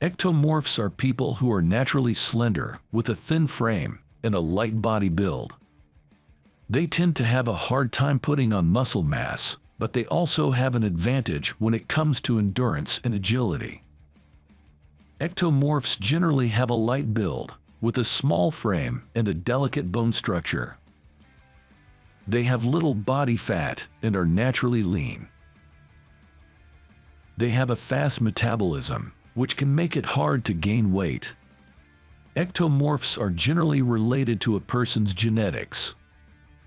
Ectomorphs are people who are naturally slender, with a thin frame and a light body build. They tend to have a hard time putting on muscle mass, but they also have an advantage when it comes to endurance and agility. Ectomorphs generally have a light build, with a small frame and a delicate bone structure. They have little body fat and are naturally lean. They have a fast metabolism, which can make it hard to gain weight. Ectomorphs are generally related to a person's genetics.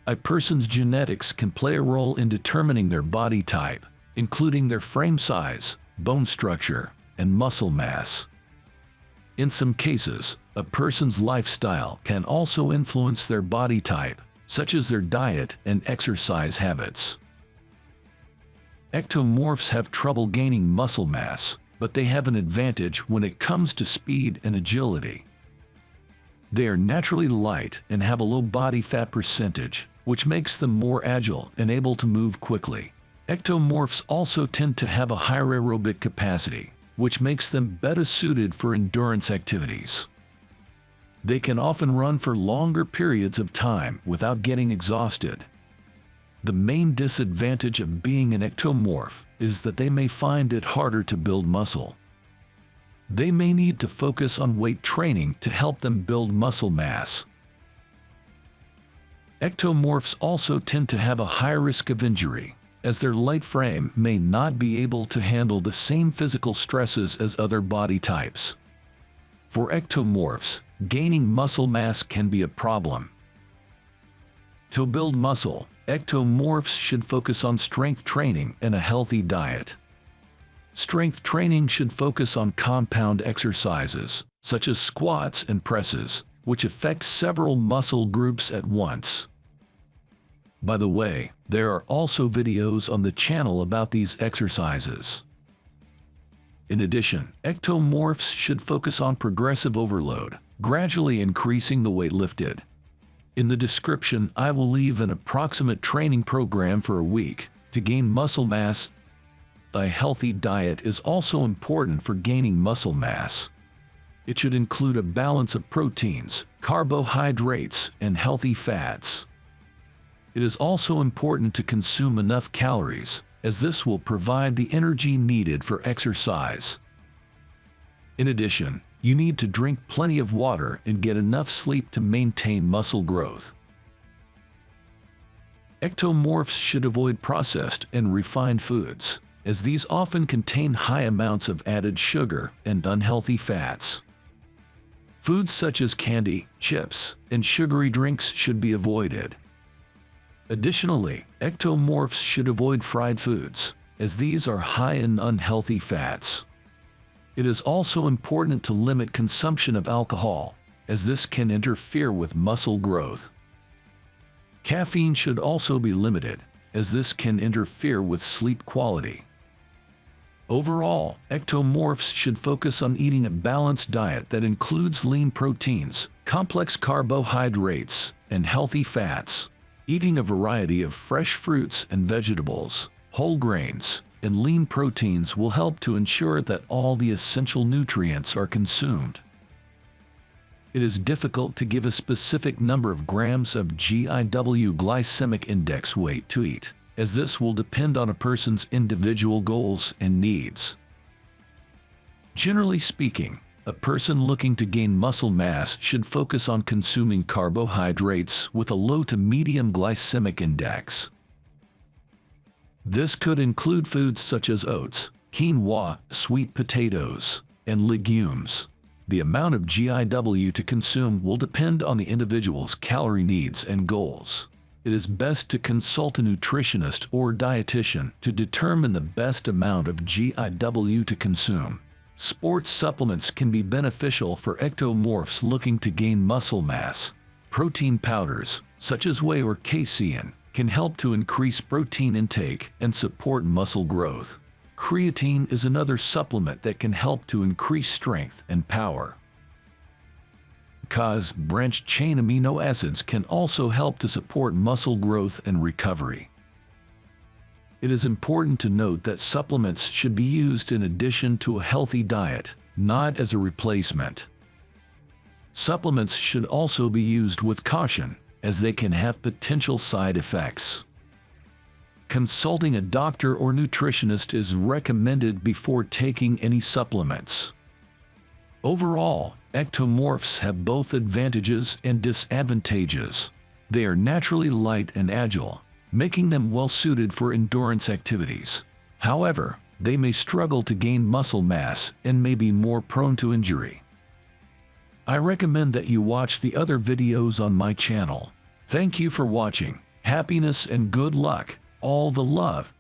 A person's genetics can play a role in determining their body type, including their frame size, bone structure, and muscle mass. In some cases, a person's lifestyle can also influence their body type, such as their diet and exercise habits. Ectomorphs have trouble gaining muscle mass, but they have an advantage when it comes to speed and agility. They are naturally light and have a low body fat percentage, which makes them more agile and able to move quickly. Ectomorphs also tend to have a higher aerobic capacity, which makes them better suited for endurance activities. They can often run for longer periods of time without getting exhausted. The main disadvantage of being an ectomorph is that they may find it harder to build muscle. They may need to focus on weight training to help them build muscle mass. Ectomorphs also tend to have a high risk of injury, as their light frame may not be able to handle the same physical stresses as other body types. For ectomorphs, gaining muscle mass can be a problem. To build muscle, ectomorphs should focus on strength training and a healthy diet. Strength training should focus on compound exercises, such as squats and presses, which affect several muscle groups at once. By the way, there are also videos on the channel about these exercises. In addition, ectomorphs should focus on progressive overload, gradually increasing the weight lifted. In the description, I will leave an approximate training program for a week to gain muscle mass. A healthy diet is also important for gaining muscle mass. It should include a balance of proteins, carbohydrates, and healthy fats. It is also important to consume enough calories, as this will provide the energy needed for exercise. In addition, you need to drink plenty of water and get enough sleep to maintain muscle growth. Ectomorphs should avoid processed and refined foods, as these often contain high amounts of added sugar and unhealthy fats. Foods such as candy, chips, and sugary drinks should be avoided. Additionally, ectomorphs should avoid fried foods, as these are high in unhealthy fats. It is also important to limit consumption of alcohol, as this can interfere with muscle growth. Caffeine should also be limited, as this can interfere with sleep quality. Overall, ectomorphs should focus on eating a balanced diet that includes lean proteins, complex carbohydrates, and healthy fats. Eating a variety of fresh fruits and vegetables, whole grains, and lean proteins will help to ensure that all the essential nutrients are consumed. It is difficult to give a specific number of grams of GIW glycemic index weight to eat, as this will depend on a person's individual goals and needs. Generally speaking, a person looking to gain muscle mass should focus on consuming carbohydrates with a low to medium glycemic index. This could include foods such as oats, quinoa, sweet potatoes, and legumes. The amount of GIW to consume will depend on the individual's calorie needs and goals. It is best to consult a nutritionist or dietitian to determine the best amount of GIW to consume. Sports supplements can be beneficial for ectomorphs looking to gain muscle mass. Protein powders, such as whey or casein, can help to increase protein intake and support muscle growth. Creatine is another supplement that can help to increase strength and power. Cause branched chain amino acids can also help to support muscle growth and recovery. It is important to note that supplements should be used in addition to a healthy diet not as a replacement. Supplements should also be used with caution, as they can have potential side effects. Consulting a doctor or nutritionist is recommended before taking any supplements. Overall, ectomorphs have both advantages and disadvantages. They are naturally light and agile, making them well suited for endurance activities. However, they may struggle to gain muscle mass and may be more prone to injury. I recommend that you watch the other videos on my channel. Thank you for watching. Happiness and good luck. All the love.